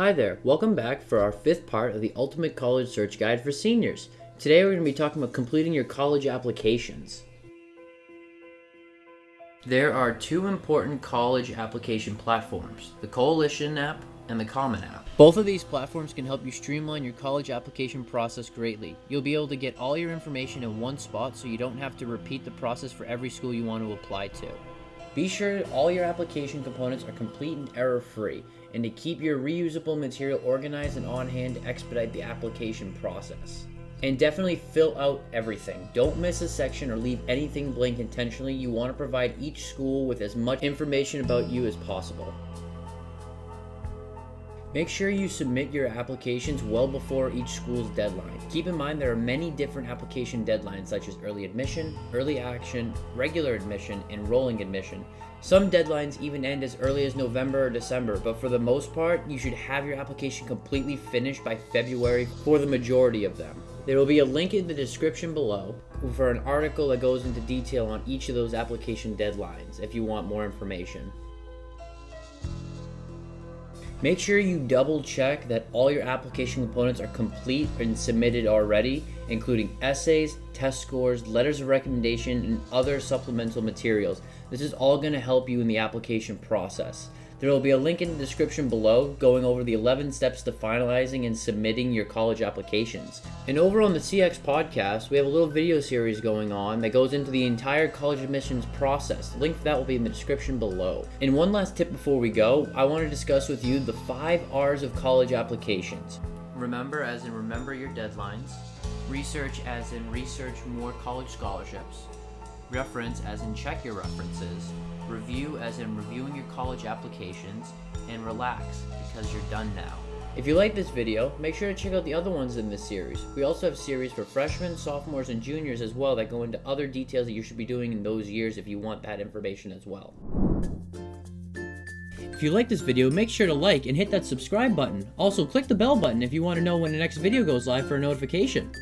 Hi there, welcome back for our fifth part of the Ultimate College Search Guide for Seniors. Today we're going to be talking about completing your college applications. There are two important college application platforms, the Coalition app and the Common app. Both of these platforms can help you streamline your college application process greatly. You'll be able to get all your information in one spot so you don't have to repeat the process for every school you want to apply to. Be sure all your application components are complete and error-free, and to keep your reusable material organized and on hand to expedite the application process. And definitely fill out everything. Don't miss a section or leave anything blank intentionally. You want to provide each school with as much information about you as possible. Make sure you submit your applications well before each school's deadline. Keep in mind there are many different application deadlines such as early admission, early action, regular admission, and rolling admission. Some deadlines even end as early as November or December, but for the most part, you should have your application completely finished by February for the majority of them. There will be a link in the description below for an article that goes into detail on each of those application deadlines if you want more information. Make sure you double check that all your application components are complete and submitted already, including essays, test scores, letters of recommendation, and other supplemental materials. This is all going to help you in the application process. There will be a link in the description below going over the 11 steps to finalizing and submitting your college applications. And over on the CX podcast, we have a little video series going on that goes into the entire college admissions process. The link for that will be in the description below. And one last tip before we go, I want to discuss with you the five R's of college applications. Remember as in remember your deadlines, research as in research more college scholarships, reference as in check your references, review as in reviewing your college applications, and relax because you're done now. If you like this video, make sure to check out the other ones in this series. We also have series for freshmen, sophomores, and juniors as well that go into other details that you should be doing in those years if you want that information as well. If you like this video, make sure to like and hit that subscribe button. Also, click the bell button if you want to know when the next video goes live for a notification.